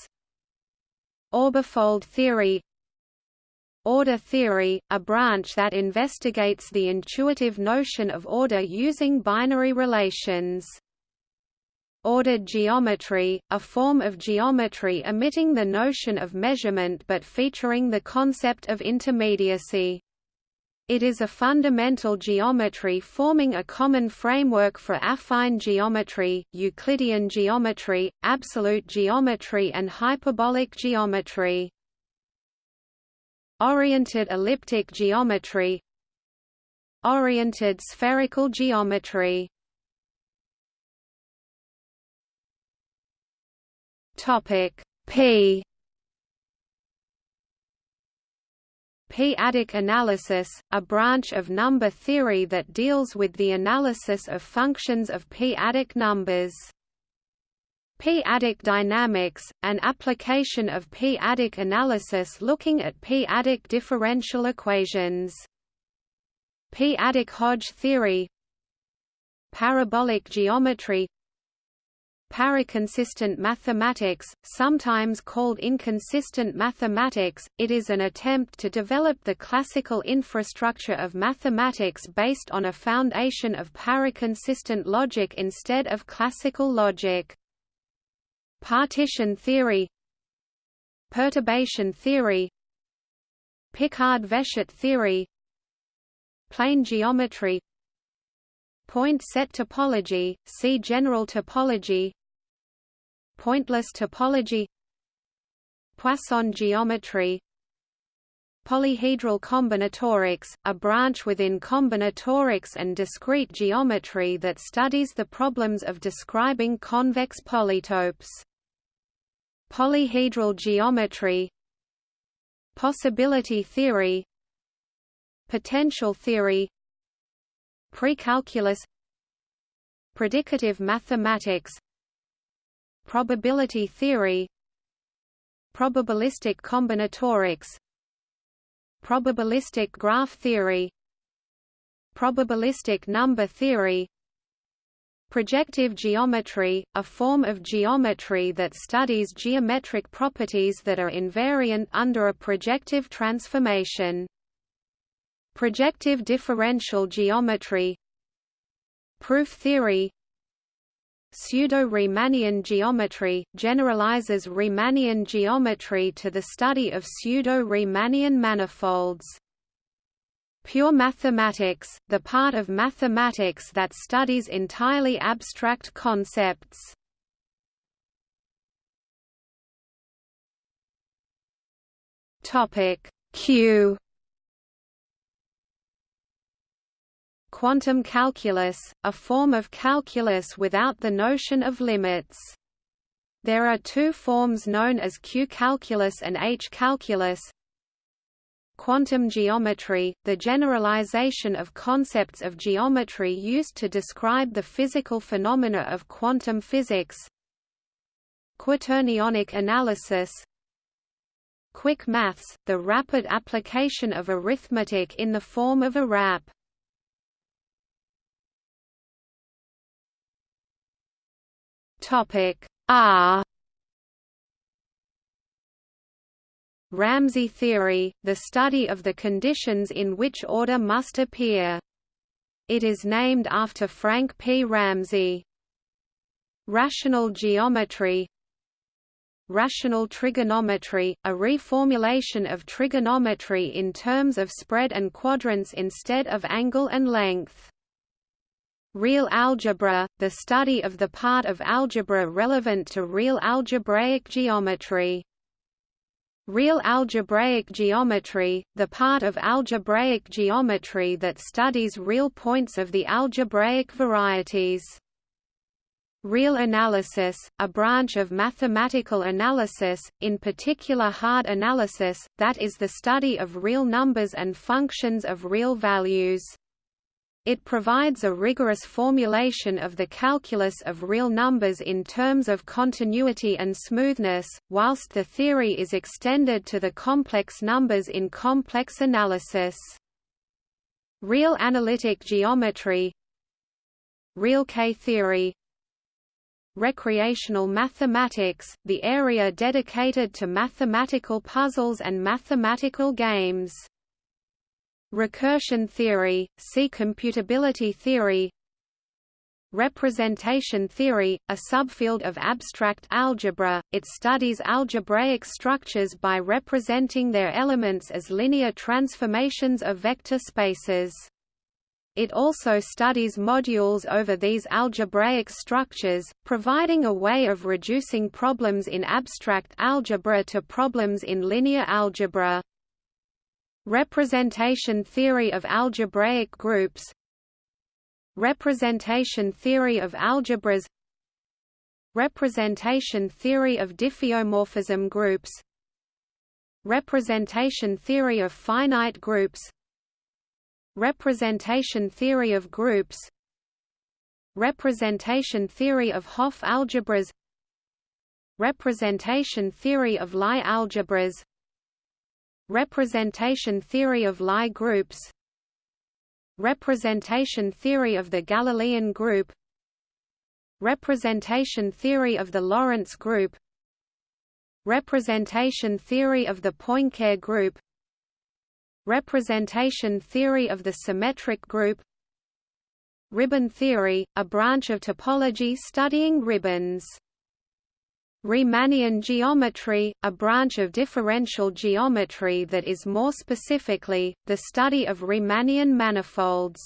S1: Orbifold theory Order theory, a branch that investigates the intuitive notion of order using binary relations. Ordered geometry, a form of geometry omitting the notion of measurement but featuring the concept of intermediacy. It is a fundamental geometry forming a common framework for affine geometry, Euclidean geometry, absolute geometry and hyperbolic geometry. Oriented elliptic geometry Oriented spherical geometry Topic P P-adic analysis, a branch of number theory that deals with the analysis of functions of p-adic numbers. P-adic dynamics, an application of p-adic analysis looking at p-adic differential equations. P-adic Hodge theory Parabolic geometry Paraconsistent mathematics, sometimes called inconsistent mathematics, it is an attempt to develop the classical infrastructure of mathematics based on a foundation of paraconsistent logic instead of classical logic. Partition theory Perturbation theory Picard-Vessiot theory Plane geometry Point set topology, see general topology Pointless topology Poisson geometry Polyhedral combinatorics, a branch within combinatorics and discrete geometry that studies the problems of describing convex polytopes. Polyhedral geometry Possibility theory Potential theory Precalculus Predicative mathematics Probability theory Probabilistic combinatorics Probabilistic graph theory Probabilistic number theory. Projective geometry, a form of geometry that studies geometric properties that are invariant under a projective transformation. Projective differential geometry. Proof theory Pseudo-Riemannian geometry, generalizes Riemannian geometry to the study of pseudo-Riemannian manifolds. Pure mathematics, the part of mathematics that studies entirely abstract concepts. Q quantum calculus, a form of calculus without the notion of limits. There are two forms known as Q-calculus and H-calculus. Quantum geometry, the generalization of concepts of geometry used to describe the physical phenomena of quantum physics. Quaternionic analysis Quick maths, the rapid application of arithmetic in the form of a RAP. Topic R Ramsey theory, the study of the conditions in which order must appear. It is named after Frank P. Ramsey. Rational geometry Rational trigonometry, a reformulation of trigonometry in terms of spread and quadrance instead of angle and length. Real algebra, the study of the part of algebra relevant to real algebraic geometry. Real algebraic geometry, the part of algebraic geometry that studies real points of the algebraic varieties. Real analysis, a branch of mathematical analysis, in particular hard analysis, that is the study of real numbers and functions of real values. It provides a rigorous formulation of the calculus of real numbers in terms of continuity and smoothness, whilst the theory is extended to the complex numbers in complex analysis. Real analytic geometry Real K-theory Recreational mathematics, the area dedicated to mathematical puzzles and mathematical games Recursion theory, see computability theory Representation theory, a subfield of abstract algebra, it studies algebraic structures by representing their elements as linear transformations of vector spaces. It also studies modules over these algebraic structures, providing a way of reducing problems in abstract algebra to problems in linear algebra. Representation theory of algebraic groups. Representation theory of algebras. Representation theory of diffeomorphism groups. Representation theory of finite groups. Representation theory of groups. Representation theory of Hopf algebras. Representation theory of Lie algebras Representation theory of Lie groups. Representation theory of the Galilean group. Representation theory of the Lorentz group. Representation theory of the Poincare group. Representation theory of the symmetric group. Ribbon theory, a branch of topology studying ribbons. Riemannian geometry, a branch of differential geometry that is more specifically, the study of Riemannian manifolds.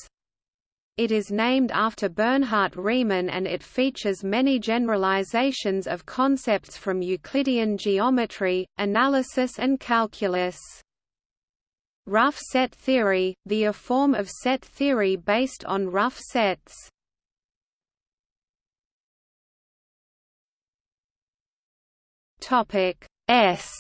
S1: It is named after Bernhard Riemann and it features many generalizations of concepts from Euclidean geometry, analysis and calculus. Rough set theory, the a form of set theory based on rough sets. Topic S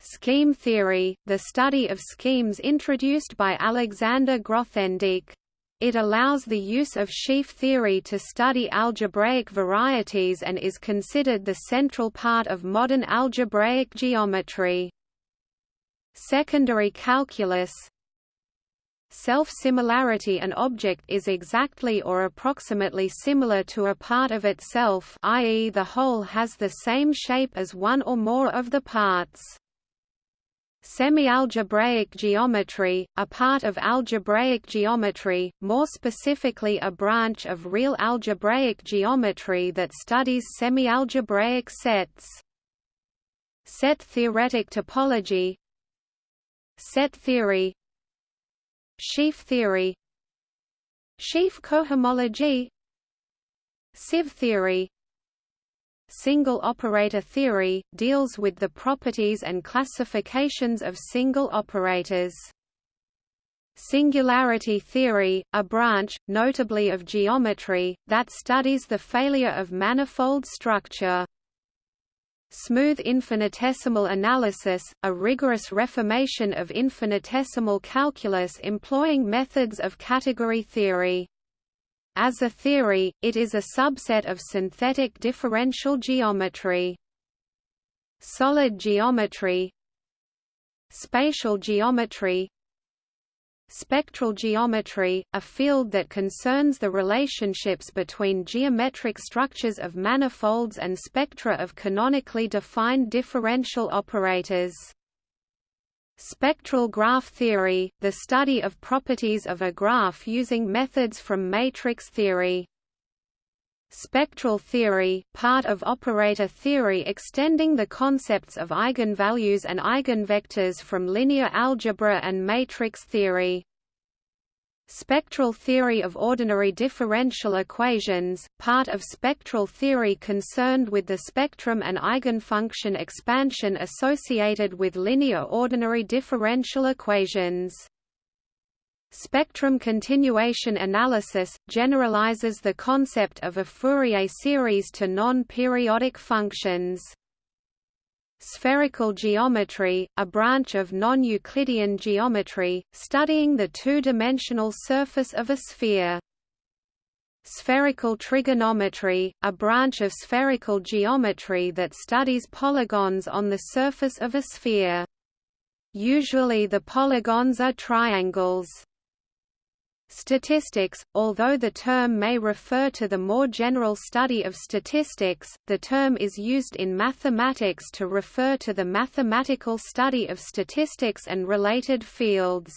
S1: Scheme theory, the study of schemes introduced by Alexander Grothendieck. It allows the use of sheaf theory to study algebraic varieties and is considered the central part of modern algebraic geometry. Secondary calculus Self-similarity An object is exactly or approximately similar to a part of itself i.e. the whole has the same shape as one or more of the parts. Semi-algebraic geometry, a part of algebraic geometry, more specifically a branch of real algebraic geometry that studies semi-algebraic sets. Set theoretic topology Set theory Sheaf theory Sheaf cohomology Sieve theory Single operator theory, deals with the properties and classifications of single operators. Singularity theory, a branch, notably of geometry, that studies the failure of manifold structure. Smooth infinitesimal analysis, a rigorous reformation of infinitesimal calculus employing methods of category theory. As a theory, it is a subset of synthetic differential geometry. Solid geometry Spatial geometry Spectral geometry, a field that concerns the relationships between geometric structures of manifolds and spectra of canonically defined differential operators. Spectral graph theory, the study of properties of a graph using methods from matrix theory. Spectral theory, part of operator theory extending the concepts of eigenvalues and eigenvectors from linear algebra and matrix theory. Spectral theory of ordinary differential equations, part of spectral theory concerned with the spectrum and eigenfunction expansion associated with linear ordinary differential equations. Spectrum continuation analysis, generalizes the concept of a Fourier series to non-periodic functions. Spherical geometry, a branch of non-Euclidean geometry, studying the two-dimensional surface of a sphere. Spherical trigonometry, a branch of spherical geometry that studies polygons on the surface of a sphere. Usually the polygons are triangles. Statistics, although the term may refer to the more general study of statistics, the term is used in mathematics to refer to the mathematical study of statistics and related fields.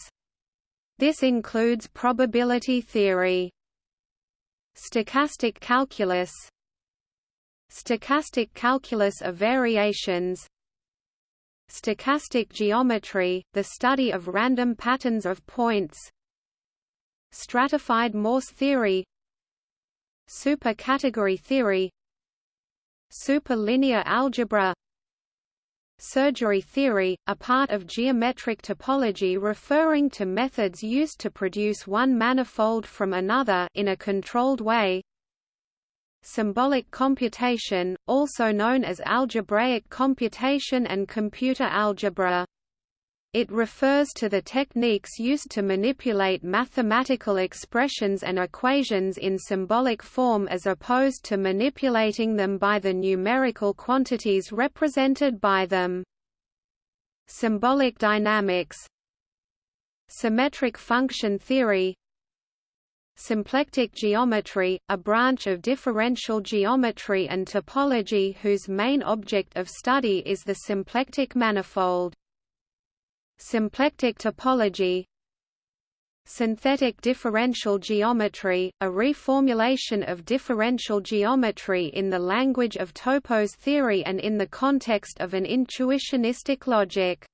S1: This includes probability theory. Stochastic calculus Stochastic calculus of variations Stochastic geometry, the study of random patterns of points Stratified Morse theory Supercategory theory Superlinear algebra Surgery theory, a part of geometric topology referring to methods used to produce one manifold from another in a controlled way. Symbolic computation, also known as algebraic computation and computer algebra. It refers to the techniques used to manipulate mathematical expressions and equations in symbolic form as opposed to manipulating them by the numerical quantities represented by them. Symbolic dynamics Symmetric function theory Symplectic geometry, a branch of differential geometry and topology whose main object of study is the symplectic manifold. Symplectic topology Synthetic differential geometry, a reformulation of differential geometry in the language of topos theory and in the context of an intuitionistic logic.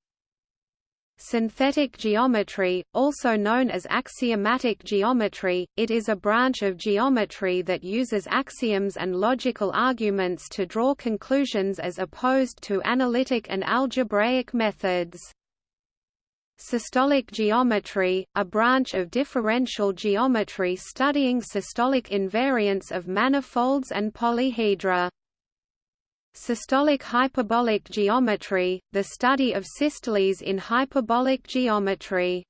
S1: Synthetic geometry, also known as axiomatic geometry, it is a branch of geometry that uses axioms and logical arguments to draw conclusions as opposed to analytic and algebraic methods. Systolic geometry, a branch of differential geometry studying systolic invariants of manifolds and polyhedra. Systolic hyperbolic geometry, the study of systoles in hyperbolic geometry.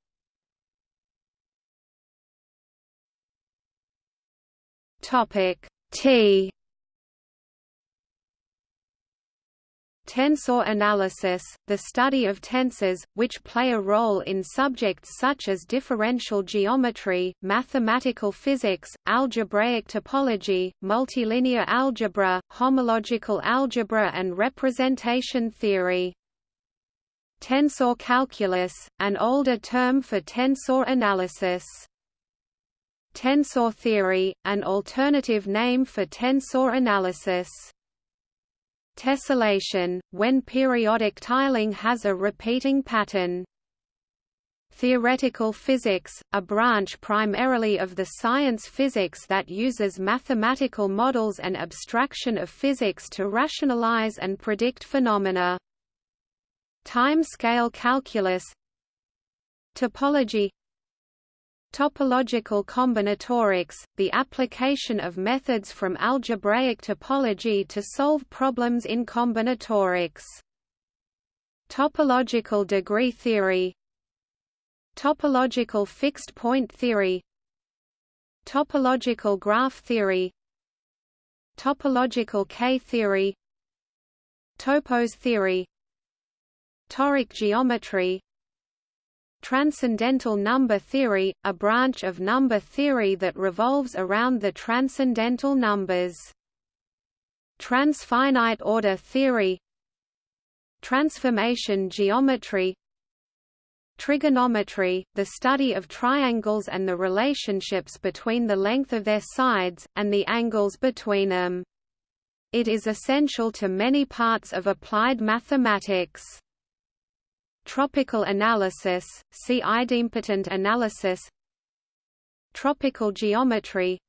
S1: Topic T Tensor analysis, the study of tensors, which play a role in subjects such as differential geometry, mathematical physics, algebraic topology, multilinear algebra, homological algebra and representation theory. Tensor calculus, an older term for tensor analysis. Tensor theory, an alternative name for tensor analysis. Tessellation, when periodic tiling has a repeating pattern. Theoretical physics, a branch primarily of the science physics that uses mathematical models and abstraction of physics to rationalize and predict phenomena. Time-scale calculus Topology Topological combinatorics, the application of methods from algebraic topology to solve problems in combinatorics. Topological degree theory. Topological fixed point theory. Topological graph theory. Topological K-theory Topos theory. Toric geometry Transcendental number theory, a branch of number theory that revolves around the transcendental numbers. Transfinite order theory Transformation geometry Trigonometry, the study of triangles and the relationships between the length of their sides, and the angles between them. It is essential to many parts of applied mathematics. Tropical analysis, see idempotent analysis. Tropical geometry.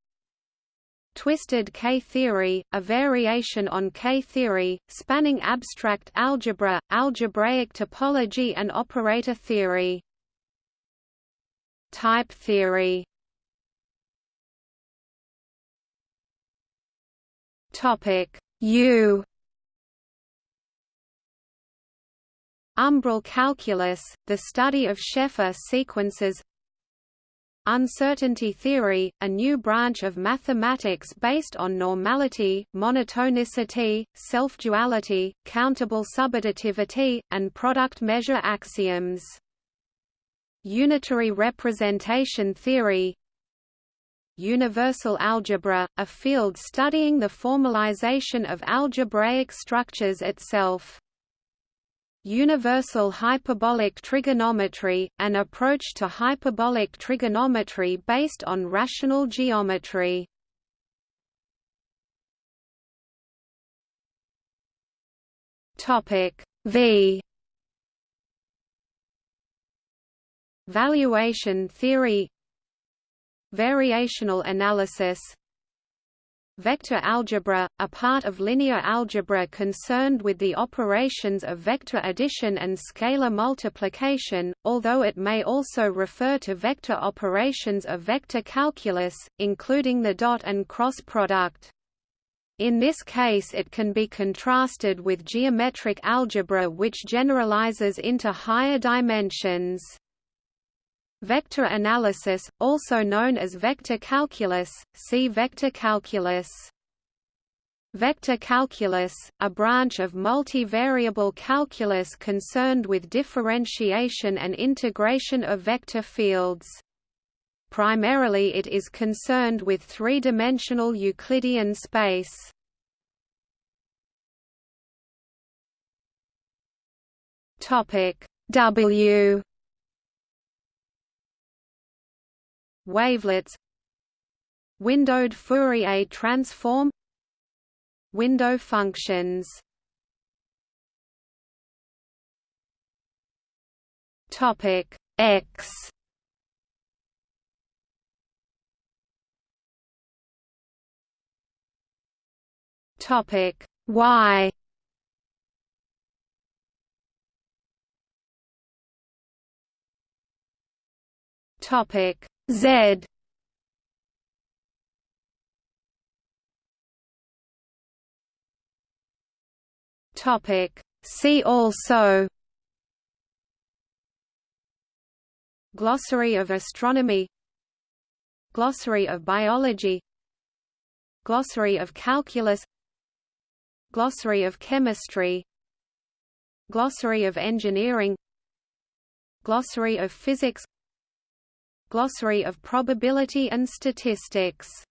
S1: Twisted K-theory, a variation on K-theory, spanning abstract algebra, algebraic topology and operator theory. Type theory. Topic U Umbral calculus, the study of Sheffer sequences Uncertainty theory, a new branch of mathematics based on normality, monotonicity, self-duality, countable subadditivity, and product measure axioms. Unitary representation theory Universal algebra, a field studying the formalization of algebraic structures itself. Universal hyperbolic trigonometry, an approach to hyperbolic trigonometry based on rational geometry. V. Valuation theory. Variational analysis Vector algebra, a part of linear algebra concerned with the operations of vector addition and scalar multiplication, although it may also refer to vector operations of vector calculus, including the dot and cross product. In this case it can be contrasted with geometric algebra which generalizes into higher dimensions. Vector analysis, also known as vector calculus, see vector calculus. Vector calculus, a branch of multivariable calculus concerned with differentiation and integration of vector fields. Primarily it is concerned with three-dimensional Euclidean space. W Wavelets. Windowed Fourier transform. Window functions. Topic X. Topic Y. Topic Z. Topic. See also. Glossary of astronomy. Glossary of biology. Glossary of calculus. Glossary of chemistry. Glossary of engineering. Glossary of physics Glossary of probability and statistics